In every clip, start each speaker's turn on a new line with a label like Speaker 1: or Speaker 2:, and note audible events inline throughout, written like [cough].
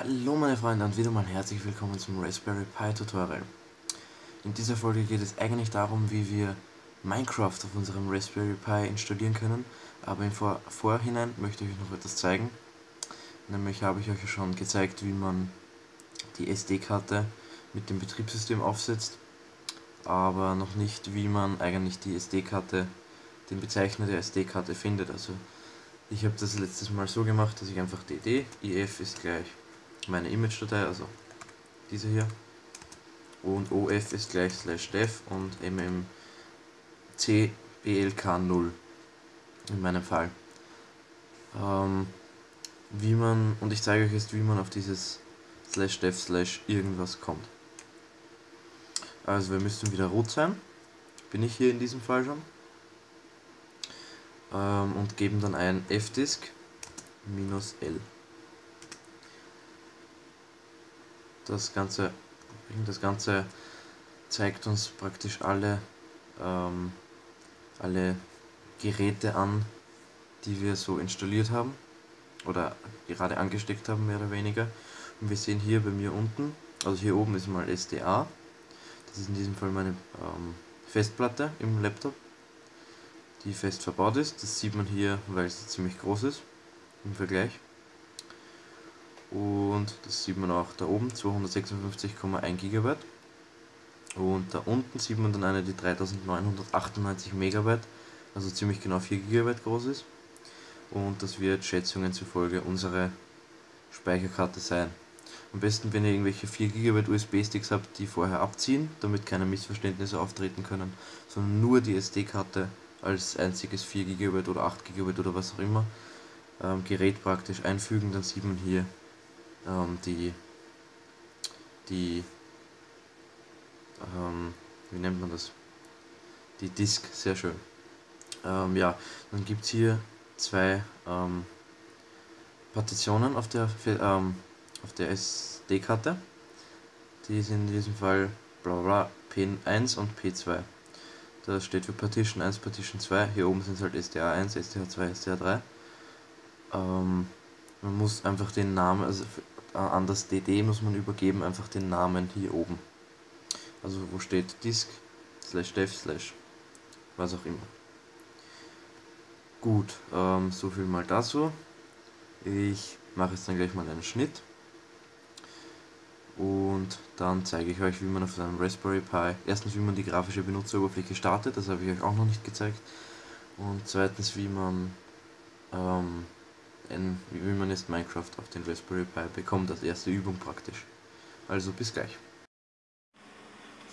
Speaker 1: Hallo meine Freunde und wieder mal herzlich willkommen zum Raspberry Pi Tutorial. In dieser Folge geht es eigentlich darum, wie wir Minecraft auf unserem Raspberry Pi installieren können, aber im Vor Vorhinein möchte ich euch noch etwas zeigen. Nämlich habe ich euch schon gezeigt, wie man die SD-Karte mit dem Betriebssystem aufsetzt, aber noch nicht, wie man eigentlich die SD-Karte, den Bezeichner der SD-Karte findet. Also ich habe das letztes Mal so gemacht, dass ich einfach dd, if ist gleich meine Image-Datei, also diese hier, und of ist gleich slash dev und mmc blk0 in meinem Fall. Ähm, wie man, und ich zeige euch jetzt, wie man auf dieses slash dev slash irgendwas kommt. Also wir müssten wieder root sein, bin ich hier in diesem Fall schon, ähm, und geben dann ein fdisk minus l. Das Ganze, das Ganze zeigt uns praktisch alle, ähm, alle Geräte an, die wir so installiert haben oder gerade angesteckt haben, mehr oder weniger. Und wir sehen hier bei mir unten, also hier oben ist mal SDA, das ist in diesem Fall meine ähm, Festplatte im Laptop, die fest verbaut ist. Das sieht man hier, weil sie ziemlich groß ist im Vergleich und das sieht man auch da oben 256,1 GB und da unten sieht man dann eine die 3998 MB also ziemlich genau 4 GB groß ist und das wird Schätzungen zufolge unsere Speicherkarte sein. Am besten wenn ihr irgendwelche 4 GB USB-Sticks habt, die vorher abziehen, damit keine Missverständnisse auftreten können, sondern nur die SD-Karte als einziges 4 GB oder 8 GB oder was auch immer ähm, Gerät praktisch einfügen, dann sieht man hier ähm, die, die, ähm, wie nennt man das? Die Disk, sehr schön. Ähm, ja, dann gibt es hier zwei ähm, Partitionen auf der, ähm, auf der SD-Karte. Die sind in diesem Fall bla bla P1 und P2. Das steht für Partition 1, Partition 2. Hier oben sind es halt SDA1, SDA2, SDA3. Ähm, man muss einfach den Namen, also an das DD muss man übergeben, einfach den Namen hier oben. Also wo steht disk slash dev slash was auch immer. Gut, ähm, so viel mal dazu. Ich mache jetzt dann gleich mal einen Schnitt. Und dann zeige ich euch, wie man auf einem Raspberry Pi, erstens wie man die grafische Benutzeroberfläche startet, das habe ich euch auch noch nicht gezeigt. Und zweitens wie man ähm, ein, wie man jetzt Minecraft auf den Raspberry Pi bekommt, als erste Übung praktisch. Also bis gleich.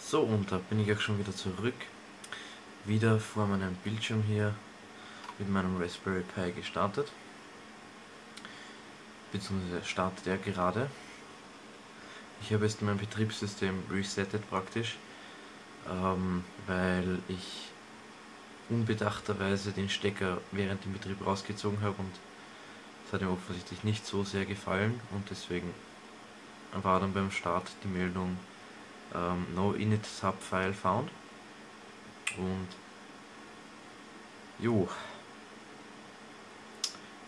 Speaker 1: So, und da bin ich auch schon wieder zurück. Wieder vor meinem Bildschirm hier mit meinem Raspberry Pi gestartet. Beziehungsweise startet er gerade. Ich habe jetzt mein Betriebssystem resettet praktisch, ähm, weil ich unbedachterweise den Stecker während dem Betrieb rausgezogen habe und hat ihm offensichtlich nicht so sehr gefallen und deswegen war dann beim Start die Meldung ähm, No init sub file found. Und jo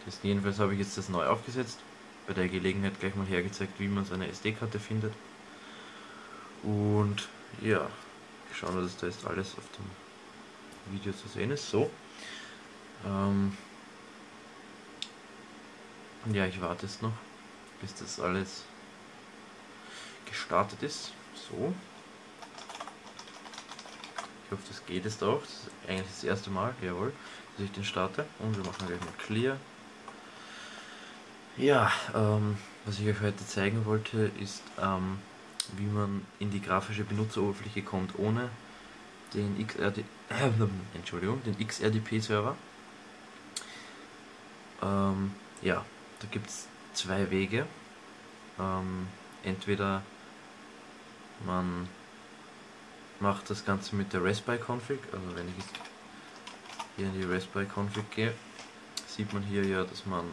Speaker 1: das jedenfalls habe ich jetzt das neu aufgesetzt bei der Gelegenheit gleich mal hergezeigt wie man seine SD-Karte findet. Und ja schauen dass da jetzt alles auf dem Video zu sehen ist. So ähm, ja, ich warte jetzt noch, bis das alles gestartet ist. So. Ich hoffe, das geht jetzt auch. Das ist eigentlich das erste Mal, jawohl, dass ich den starte. Und wir machen gleich mal Clear. Ja, ähm, was ich euch heute zeigen wollte, ist, ähm, wie man in die grafische Benutzeroberfläche kommt, ohne den XRD, äh, [clears throat] Entschuldigung, den XRDP-Server. Ähm, ja, da gibt es zwei Wege. Ähm, entweder man macht das Ganze mit der Raspberry Config, also wenn ich jetzt hier in die Raspberry Config gehe, sieht man hier ja, dass man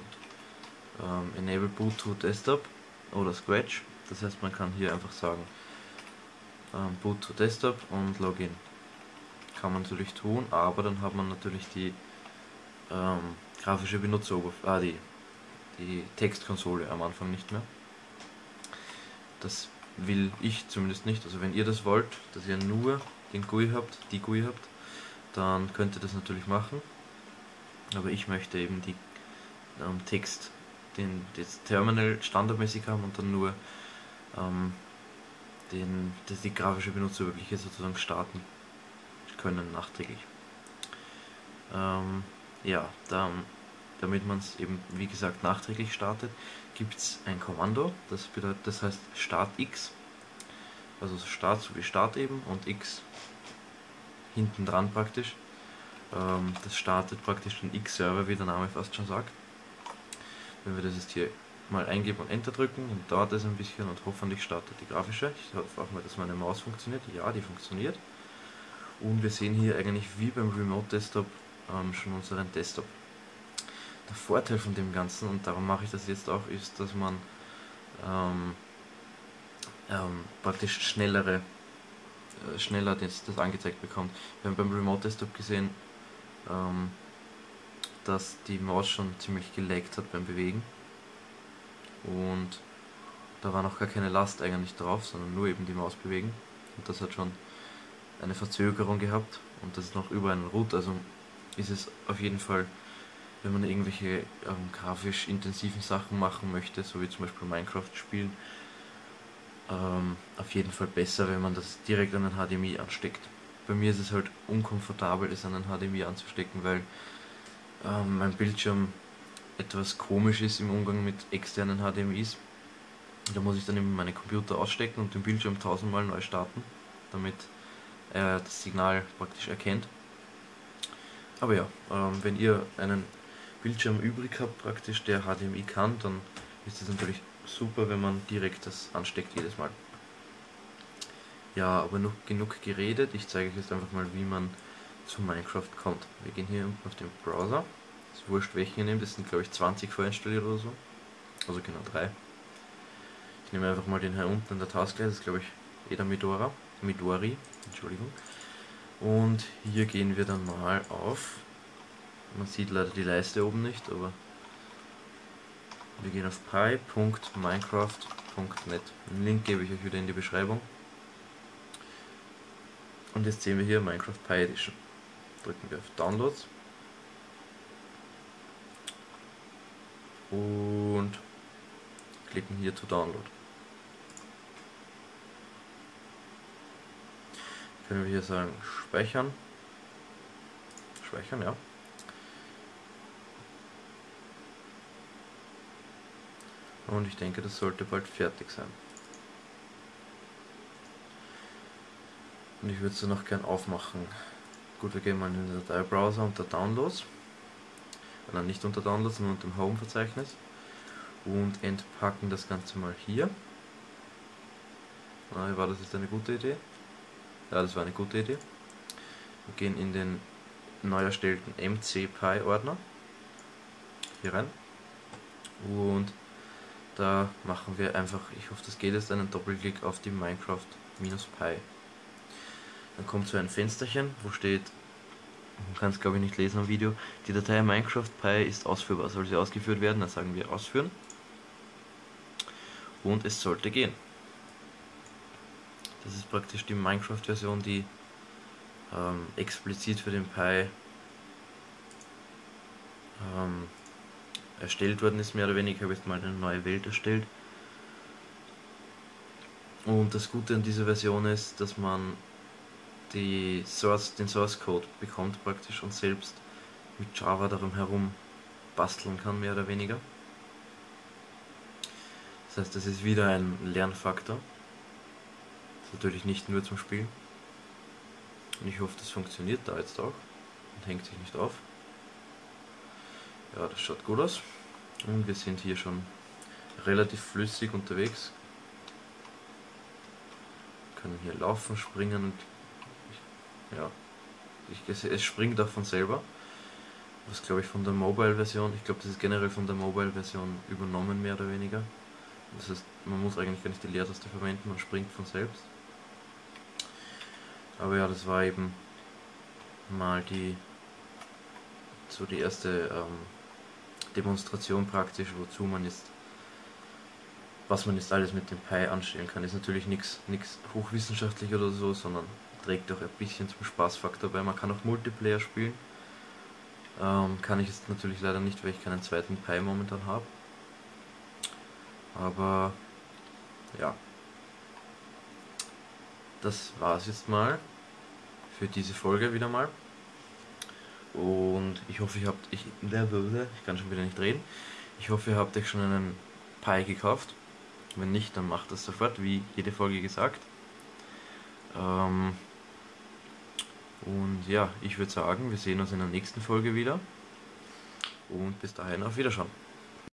Speaker 1: ähm, Enable Boot to Desktop oder Scratch, das heißt man kann hier einfach sagen ähm, Boot to Desktop und Login. Kann man natürlich tun, aber dann hat man natürlich die ähm, grafische Benutzeroberfläche, ah, die Textkonsole am Anfang nicht mehr. das will ich zumindest nicht. Also wenn ihr das wollt, dass ihr nur den GUI habt, die GUI habt, dann könnt ihr das natürlich machen. Aber ich möchte eben die ähm, Text, den das Terminal standardmäßig haben und dann nur ähm, den, das die grafische Benutzeroberfläche sozusagen starten können nachträglich. Ähm, ja, dann, damit man es eben wie gesagt nachträglich startet, gibt es ein Kommando, das bedeutet, das heißt Start X, also Start so wie Start eben und X hinten dran praktisch. Ähm, das startet praktisch den X-Server, wie der Name fast schon sagt. Wenn wir das jetzt hier mal eingeben und Enter drücken, dann dauert es ein bisschen und hoffentlich startet die grafische. Ich hoffe auch mal, dass meine Maus funktioniert. Ja, die funktioniert. Und wir sehen hier eigentlich wie beim Remote Desktop ähm, schon unseren Desktop. Der Vorteil von dem Ganzen, und darum mache ich das jetzt auch, ist, dass man ähm, ähm, praktisch schnellere, äh, schneller das, das, angezeigt bekommt. Wir haben beim Remote Desktop gesehen, ähm, dass die Maus schon ziemlich gelaggt hat beim Bewegen. Und da war noch gar keine Last eigentlich drauf, sondern nur eben die Maus bewegen. Und das hat schon eine Verzögerung gehabt. Und das ist noch über einen Root, also ist es auf jeden Fall, wenn man irgendwelche ähm, grafisch intensiven Sachen machen möchte, so wie zum Beispiel Minecraft spielen, ähm, auf jeden Fall besser, wenn man das direkt an den HDMI ansteckt. Bei mir ist es halt unkomfortabel, es an den HDMI anzustecken, weil ähm, mein Bildschirm etwas komisch ist im Umgang mit externen HDMIs. Da muss ich dann eben meine Computer ausstecken und den Bildschirm tausendmal neu starten, damit er das Signal praktisch erkennt. Aber ja, ähm, wenn ihr einen Bildschirm übrig habt, praktisch der HDMI kann, dann ist es natürlich super, wenn man direkt das ansteckt jedes Mal. Ja, aber noch genug geredet. Ich zeige euch jetzt einfach mal, wie man zu Minecraft kommt. Wir gehen hier unten auf den Browser. Ist wurscht, welchen ihr nehmt. Das sind, glaube ich, 20 vorinstalliert oder so. Also genau drei. Ich nehme einfach mal den hier unten in der Taskleiste. Das ist, glaube ich, Eda Midora. Midori. Entschuldigung. Und hier gehen wir dann mal auf. Man sieht leider die Leiste oben nicht, aber wir gehen auf pi.minecraft.net. Den Link gebe ich euch wieder in die Beschreibung. Und jetzt sehen wir hier Minecraft Pi Edition. Drücken wir auf Downloads. Und klicken hier to Download. Können wir hier sagen Speichern. Speichern, ja. Und ich denke, das sollte bald fertig sein. Und ich würde es noch gern aufmachen. Gut, wir gehen mal in den Dateibrowser unter Downloads. Nein, nicht unter Downloads, sondern unter dem Home-Verzeichnis. Und entpacken das Ganze mal hier. Ah, war das jetzt eine gute Idee? Ja, das war eine gute Idee. Wir gehen in den neu erstellten MC-Pi-Ordner. Hier rein. Und da machen wir einfach, ich hoffe das geht jetzt, einen Doppelklick auf die Minecraft-Pi. Dann kommt so ein Fensterchen, wo steht, man kann es glaube ich nicht lesen am Video, die Datei Minecraft-Pi ist ausführbar. Soll sie ausgeführt werden, dann sagen wir ausführen. Und es sollte gehen. Das ist praktisch die Minecraft-Version, die ähm, explizit für den Pi ähm, erstellt worden ist, mehr oder weniger. Ich habe jetzt mal eine neue Welt erstellt. Und das Gute an dieser Version ist, dass man die Source, den Source Code bekommt praktisch und selbst mit Java darum herum basteln kann, mehr oder weniger. Das heißt, das ist wieder ein Lernfaktor. Natürlich nicht nur zum Spielen. Und ich hoffe, das funktioniert da jetzt auch und hängt sich nicht auf. Ja, das schaut gut aus. Und wir sind hier schon relativ flüssig unterwegs. Wir können hier laufen, springen und ich, ja, ich, es springt auch von selber. Was glaube ich von der Mobile-Version, ich glaube das ist generell von der Mobile-Version übernommen mehr oder weniger. Das heißt, man muss eigentlich gar nicht die Leertaste verwenden, man springt von selbst. Aber ja, das war eben mal die so die erste ähm, Demonstration praktisch, wozu man jetzt was man jetzt alles mit dem Pi anstellen kann. Ist natürlich nichts hochwissenschaftlich oder so, sondern trägt auch ein bisschen zum Spaßfaktor bei. Man kann auch Multiplayer spielen. Ähm, kann ich jetzt natürlich leider nicht, weil ich keinen zweiten Pi momentan habe. Aber ja, das war es jetzt mal für diese Folge wieder mal. Und ich hoffe, ihr habt, ich, ich kann schon wieder nicht reden. Ich hoffe, ihr habt euch schon einen Pi gekauft. Wenn nicht, dann macht das sofort, wie jede Folge gesagt. Ähm und ja, ich würde sagen, wir sehen uns in der nächsten Folge wieder. Und bis dahin auf Wiederschauen.